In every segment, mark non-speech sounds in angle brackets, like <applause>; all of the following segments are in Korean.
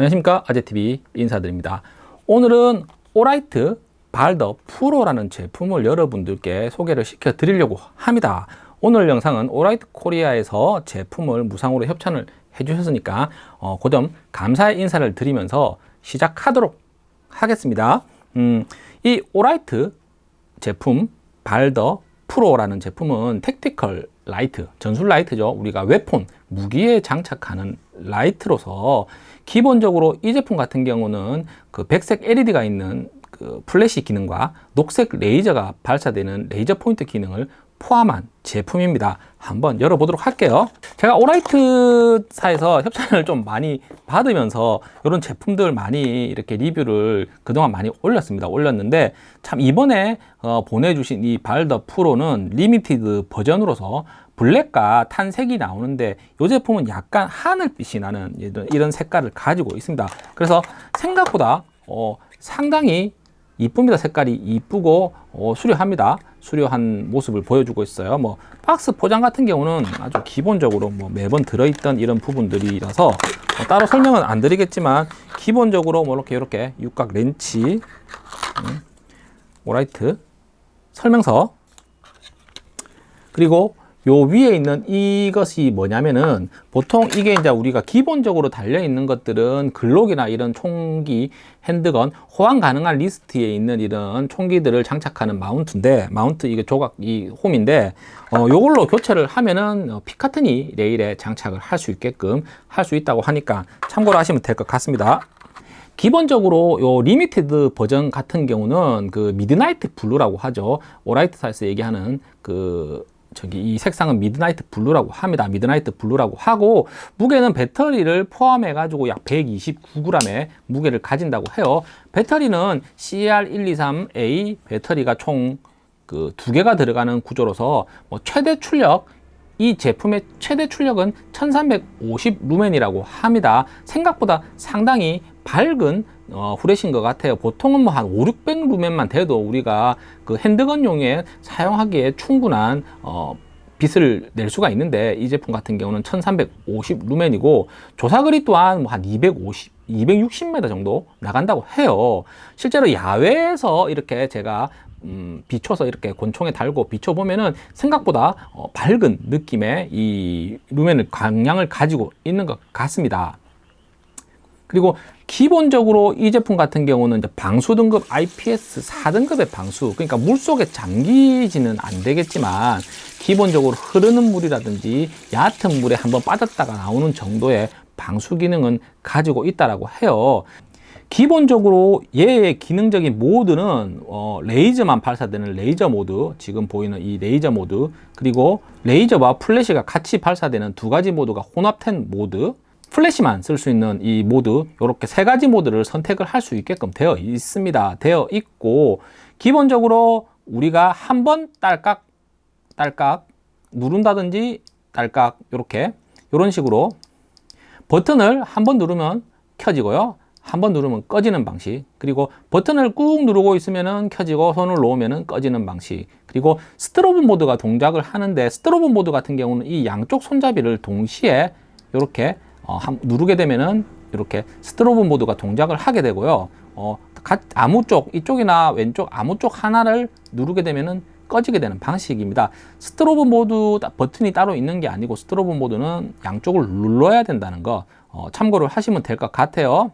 안녕하십니까? 아재TV 인사드립니다. 오늘은 오라이트 발더 프로라는 제품을 여러분들께 소개를 시켜 드리려고 합니다. 오늘 영상은 오라이트 코리아에서 제품을 무상으로 협찬을 해 주셨으니까 어, 그점 감사의 인사를 드리면서 시작하도록 하겠습니다. 음, 이 오라이트 제품 발더 프로라는 제품은 tactical light, 전술 라이트죠. 우리가 weapon, 무기에 장착하는 라이트로서 기본적으로 이 제품 같은 경우는 그 백색 LED가 있는 그 플래시 기능과 녹색 레이저가 발사되는 레이저 포인트 기능을 포함한 제품입니다. 한번 열어보도록 할게요. 제가 오라이트사에서 협찬을 좀 많이 받으면서 이런 제품들 많이 이렇게 리뷰를 그동안 많이 올렸습니다. 올렸는데 참 이번에 어, 보내주신 이 발더 프로는 limited 버전으로서 블랙과 탄색이 나오는데 이 제품은 약간 하늘빛이 나는 이런 색깔을 가지고 있습니다. 그래서 생각보다 어, 상당히 이쁩니다. 색깔이 이쁘고 어, 수려합니다. 수려한 모습을 보여주고 있어요. 뭐 박스 포장 같은 경우는 아주 기본적으로 뭐 매번 들어있던 이런 부분들이라서 뭐 따로 설명은 안 드리겠지만 기본적으로 뭐 이렇게 이렇게 육각 렌치 음, Olight 설명서 그리고 요 위에 있는 이것이 뭐냐면은 보통 이게 이제 우리가 기본적으로 달려 있는 것들은 Glock이나 이런 총기, handgun, 호환 가능한 리스트에 있는 이런 총기들을 장착하는 마운트인데 마운트 이게 조각 이 홈인데 어 요걸로 교체를 하면은 어, Picatinny rail에 장착을 할 수 있게끔 할 수 있다고 하니까 참고로 하시면 될 것 같습니다. 기본적으로 요 limited 버전 같은 경우는 그 midnight blue라고 하죠. Olight 사에서 얘기하는 그 저기 이 색상은 midnight blue라고 합니다. midnight blue라고 하고 무게는 배터리를 포함해 가지고 약 129g의 무게를 가진다고 해요. 배터리는 CR123A 배터리가 총 그 두 개가 들어가는 구조로서 뭐 최대 출력 이 제품의 최대 출력은 1350 루멘이라고 합니다. 생각보다 상당히 밝은 어, 후레쉬인 것 같아요. 보통은 뭐 한 5, 600 루멘만 돼도 우리가 그 핸드건용에 사용하기에 충분한 어, 빛을 낼 수가 있는데 이 제품 같은 경우는 1350 루멘이고 조사거리 또한 뭐 한 250, 260m 정도 나간다고 해요. 실제로 야외에서 이렇게 제가 음, 비춰서 이렇게 권총에 달고 비춰보면은 생각보다 어, 밝은 느낌의 이 루멘을 광량을 가지고 있는 것 같습니다. 그리고 기본적으로 이 제품 같은 경우는 이제 방수 등급 IPX 4등급의 방수 그러니까 물속에 잠기지는 안 되겠지만 기본적으로 흐르는 물이라든지 얕은 물에 한번 빠졌다가 나오는 정도의 방수 기능은 가지고 있다라고 해요. 기본적으로 얘의 기능적인 모드는 어, 레이저만 발사되는 레이저 모드 지금 보이는 이 레이저 모드 그리고 레이저와 플래시가 같이 발사되는 두 가지 모드가 혼합된 모드 플래시만 쓸 수 있는 이 모드 이렇게 세 가지 모드를 선택을 할 수 있게끔 되어 있습니다. 되어 있고 기본적으로 우리가 한 번 딸깍 딸깍 누른다든지 딸깍 이렇게 이런 식으로 버튼을 한 번 누르면 켜지고요. 한 번 누르면 꺼지는 방식. 그리고 버튼을 꾹 누르고 있으면 켜지고 손을 놓으면 꺼지는 방식. 그리고 strobe 모드가 동작을 하는데 strobe 모드 같은 경우는 이 양쪽 손잡이를 동시에 이렇게 어, 누르게 되면은 이렇게 strobe 모드가 동작을 하게 되고요. 어, 아무 쪽, 이쪽이나 왼쪽 아무 쪽 하나를 누르게 되면은 꺼지게 되는 방식입니다. strobe 모드 버튼이 따로 있는 게 아니고 strobe 모드는 양쪽을 눌러야 된다는 거 어, 참고를 하시면 될 것 같아요.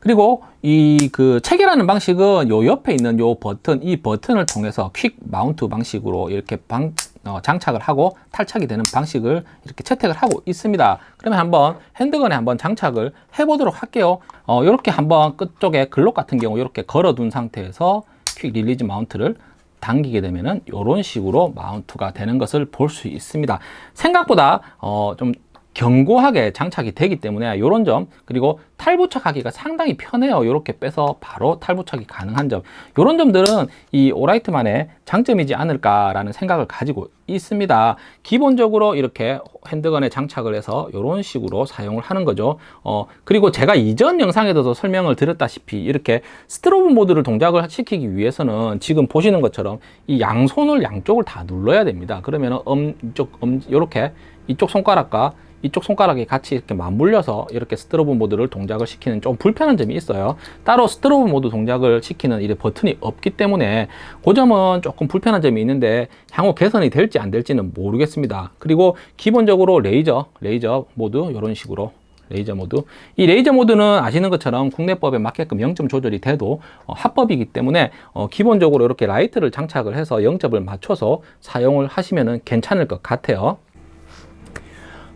그리고 이 그 체결하는 방식은 요 옆에 있는 요 버튼 이 버튼을 통해서 quick mount 방식으로 이렇게 방, 어, 장착을 하고 탈착이 되는 방식을 이렇게 채택을 하고 있습니다. 그러면 한번 handgun에 한번 장착을 해 보도록 할게요. 어, 이렇게 한번 끝쪽에 Glock 같은 경우 이렇게 걸어 둔 상태에서 quick release mount를 당기게 되면은 이런 식으로 마운트가 되는 것을 볼 수 있습니다. 생각보다 어, 좀 견고하게 장착이 되기 때문에 이런 점 그리고 탈부착하기가 상당히 편해요. 이렇게 빼서 바로 탈부착이 가능한 점. 이런 점들은 이 Olight만의 장점이지 않을까 라는 생각을 가지고 있습니다. 기본적으로 이렇게 handgun에 장착을 해서 이런 식으로 사용을 하는 거죠. 어, 그리고 제가 이전 영상에도 설명을 드렸다시피 이렇게 strobe 모드를 동작을 시키기 위해서는 지금 보시는 것처럼 이 양손을 양쪽을 다 눌러야 됩니다. 그러면 엄, 이쪽 엄, 이렇게 이쪽 손가락과 이쪽 손가락이 같이 이렇게 맞물려서 이렇게 strobe 모드를 동작을 시키는 좀 불편한 점이 있어요. 따로 strobe 모드 동작을 시키는 이 버튼이 없기 때문에 그 점은 조금 불편한 점이 있는데 향후 개선이 될지 안 될지는 모르겠습니다. 그리고 기본적으로 레이저, 레이저 모드 이런 식으로 레이저 모드. 이 레이저 모드는 아시는 것처럼 국내법에 맞게끔 0점 조절이 돼도 어, 합법이기 때문에 어, 기본적으로 이렇게 라이트를 장착을 해서 0점을 맞춰서 사용을 하시면 괜찮을 것 같아요.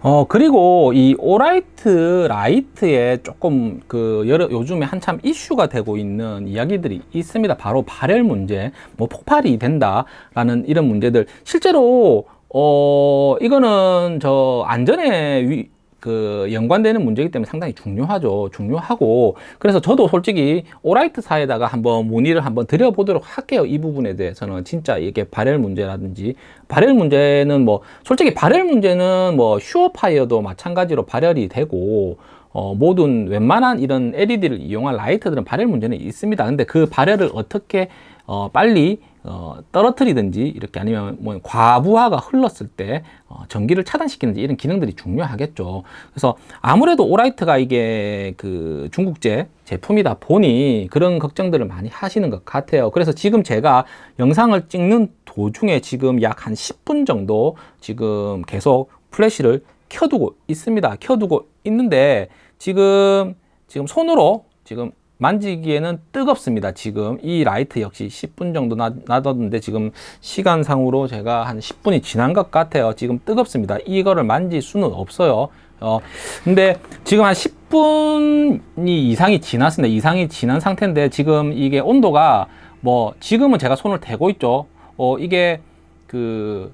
어 그리고 이 Olight 라이트에 조금 그 여러 요즘에 한참 이슈가 되고 있는 이야기들이 있습니다. 바로 발열 문제, 뭐 폭발이 된다 라는 이런 문제들. 실제로 어 이거는 저 안전에 위, 그 연관되는 문제이기 때문에 상당히 중요하죠. 중요하고 그래서 저도 솔직히 Olight 사에다가 한번 문의를 한번 드려보도록 할게요. 이 부분에 대해서는 진짜 이게 발열 문제라든지 발열 문제는 뭐 솔직히 발열 문제는 뭐 SureFire도 마찬가지로 발열이 되고 어, 모든 웬만한 이런 LED를 이용한 라이트들은 발열 문제는 있습니다. 근데 그 발열을 어떻게 어, 빨리 어, 떨어뜨리든지 이렇게 아니면 뭐 과부하가 흘렀을 때 어, 전기를 차단시키는지 이런 기능들이 중요하겠죠. 그래서 아무래도 오라이트가 이게 그 중국제 제품이다 보니 그런 걱정들을 많이 하시는 것 같아요. 그래서 지금 제가 영상을 찍는 도중에 지금 약 한 10분 정도 지금 계속 플래시를 켜두고 있습니다. 켜두고 있는데 지금 지금 손으로 지금 만지기에는 뜨겁습니다. 지금 이 라이트 역시 10분 정도 놔뒀는데 지금 시간상으로 제가 한 10분이 지난 것 같아요. 지금 뜨겁습니다. 이거를 만질 수는 없어요. 어, 근데 지금 한 10분이 이상이 지났습니다. 이상이 지난 상태인데 지금 이게 온도가 뭐 지금은 제가 손을 대고 있죠. 어, 이게 그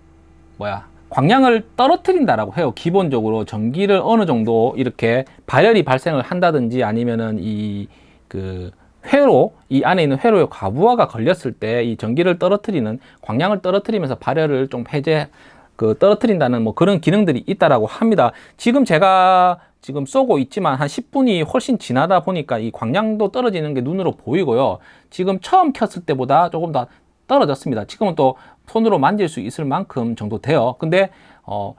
뭐야 광량을 떨어뜨린다라고 해요. 기본적으로 전기를 어느 정도 이렇게 발열이 발생을 한다든지 아니면은 이 그 회로 이 안에 있는 회로의 과부하가 걸렸을 때 이 전기를 떨어뜨리는 광량을 떨어뜨리면서 발열을 좀 해제 그 떨어뜨린다는 뭐 그런 기능들이 있다라고 합니다. 지금 제가 지금 쏘고 있지만 한 10분이 훨씬 지나다 보니까 이 광량도 떨어지는 게 눈으로 보이고요. 지금 처음 켰을 때보다 조금 더 떨어졌습니다. 지금은 또 손으로 만질 수 있을 만큼 정도 돼요. 근데 어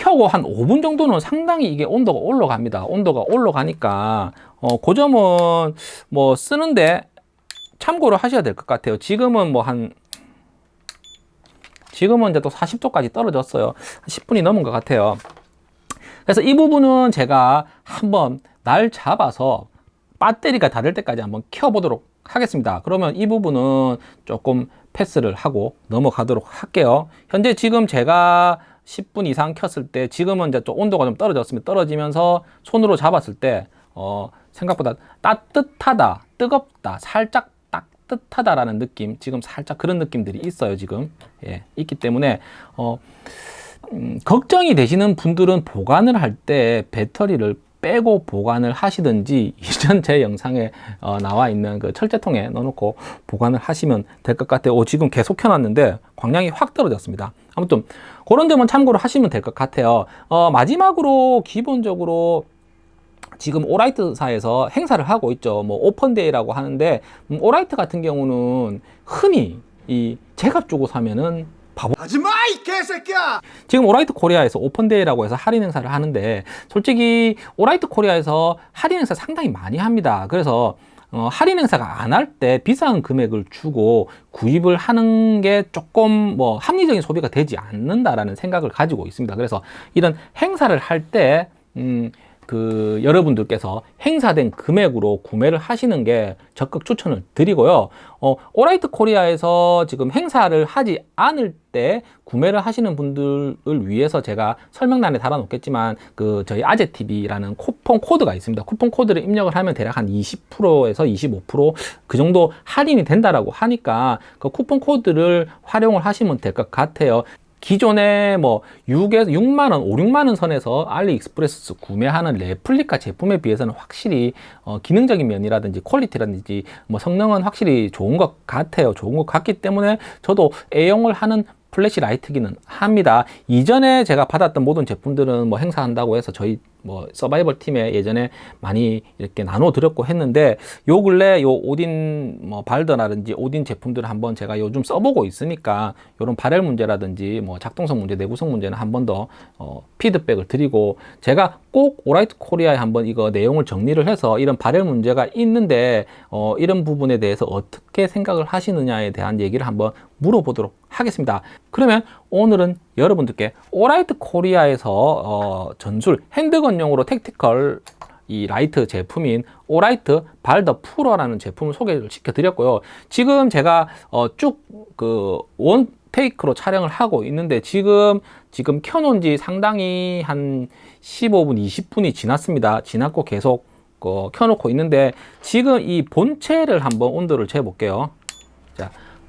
켜고 한 5분 정도는 상당히 이게 온도가 올라갑니다. 온도가 올라가니까 어, 그 점은 뭐 쓰는데 참고를 하셔야 될 것 같아요. 지금은 뭐 한 지금은 이제 또 40도까지 떨어졌어요. 10분이 넘은 것 같아요. 그래서 이 부분은 제가 한번 날 잡아서 배터리가 닳을 때까지 한번 켜보도록 하겠습니다. 그러면 이 부분은 조금 패스를 하고 넘어가도록 할게요. 현재 지금 제가 10분 이상 켰을 때 지금은 이제 좀 온도가 좀 떨어졌으면 떨어지면서 손으로 잡았을 때 어, 생각보다 따뜻하다, 뜨겁다, 살짝 따뜻하다라는 느낌, 지금 살짝 그런 느낌들이 있어요, 지금. 예, 있기 때문에, 어, 음, 걱정이 되시는 분들은 보관을 할 때 배터리를 빼고 보관을 하시든지 <laughs> 이전 제 영상에 어, 나와 있는 그 철제통에 넣어놓고 보관을 하시면 될 것 같아요. 오, 지금 계속 켜놨는데 광량이 확 떨어졌습니다. 아무튼 그런 점은 참고로 하시면 될 것 같아요. 어, 마지막으로 기본적으로 지금 Olight사에서 행사를 하고 있죠. 뭐 O-Fan Day라고 하는데 음, Olight 같은 경우는 흔히 이 제값 주고 사면은 바보. 하지마 이 개새끼야! 지금 Olight Korea에서 O-Fan Day라고 해서 할인 행사를 하는데 솔직히 Olight Korea에서 할인 행사 상당히 많이 합니다. 그래서 어, 할인 행사가 안 할 때 비싼 금액을 주고 구입을 하는 게 조금 뭐 합리적인 소비가 되지 않는다라는 생각을 가지고 있습니다. 그래서 이런 행사를 할때 음, 그 여러분들께서 행사된 금액으로 구매를 하시는 게 적극 추천을 드리고요. 어, 오라이트 코리아에서 지금 행사를 하지 않을 때 구매를 하시는 분들을 위해서 제가 설명란에 달아 놓겠지만 그 저희 아재TV라는 쿠폰 코드가 있습니다. 쿠폰 코드를 입력을 하면 대략 한 20%에서 25%그 정도 할인이 된다라고 하니까 그 쿠폰 코드를 활용을 하시면 될 것 같아요. 기존에 뭐 6에서 6만원, 5, 6만원 선에서 AliExpress 구매하는 레플리카 제품에 비해서는 확실히 어, 기능적인 면이라든지 quality라든지 뭐 성능은 확실히 좋은 것 같아요. 좋은 것 같기 때문에 저도 애용을 하는 플래시 라이트기는 합니다. 이전에 제가 받았던 모든 제품들은 뭐 행사한다고 해서 저희 뭐 서바이벌 팀에 예전에 많이 이렇게 나눠 드렸고 했는데 요 근래 요 Odin 뭐 Baldr라든지 Odin 제품들을 한번 제가 요즘 써보고 있으니까 요런 발열 문제라든지 뭐 작동성 문제, 내구성 문제는 한 번 더 어, 피드백을 드리고 제가 꼭 오라이트 코리아에 한번 이거 내용을 정리를 해서 이런 발열 문제가 있는데 어, 이런 부분에 대해서 어떻게 생각을 하시느냐에 대한 얘기를 한번 물어보도록 하겠습니다. 그러면 오늘은 여러분들께 오라이트 코리아에서 어, 전술 handgun용으로 tactical 이 라이트 제품인 오라이트 발더 프로라는 제품을 소개를 시켜드렸고요. 지금 제가 어, 쭉그 원 테이크로 촬영을 하고 있는데 지금 지금 켜놓은 지 상당히 한 15분, 20분이 지났습니다. 지났고 계속 어, 켜놓고 있는데 지금 이 본체를 한번 온도를 재볼게요.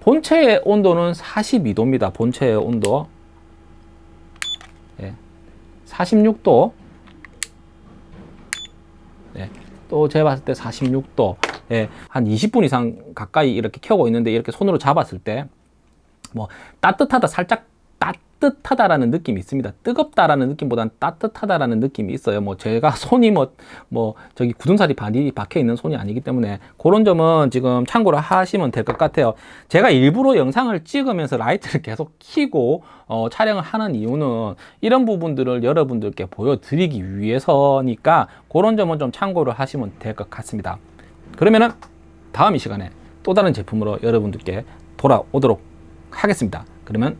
자, 본체의 온도는 42도입니다. 본체의 온도. 예. 46도. 예. 또 재봤을 때 46도. 예. 한 20분 이상 가까이 이렇게 켜고 있는데 이렇게 손으로 잡았을 때 뭐 따뜻하다 살짝 따뜻하다라는 느낌이 있습니다. 뜨겁다라는 느낌보다는 따뜻하다라는 느낌이 있어요. 뭐 제가 <laughs> 손이 뭐, 뭐 저기 굳은살이 많이 박혀 있는 손이 아니기 때문에 그런 점은 지금 참고를 하시면 될 것 같아요. 제가 일부러 영상을 찍으면서 라이트를 <laughs> 계속 켜고 어, 촬영을 하는 이유는 이런 부분들을 여러분들께 보여드리기 위해서니까 그런 점은 좀 참고를 하시면 될 것 같습니다. 그러면은 다음 이 시간에 또 다른 제품으로 여러분들께 돌아오도록 하겠습니다. 그러면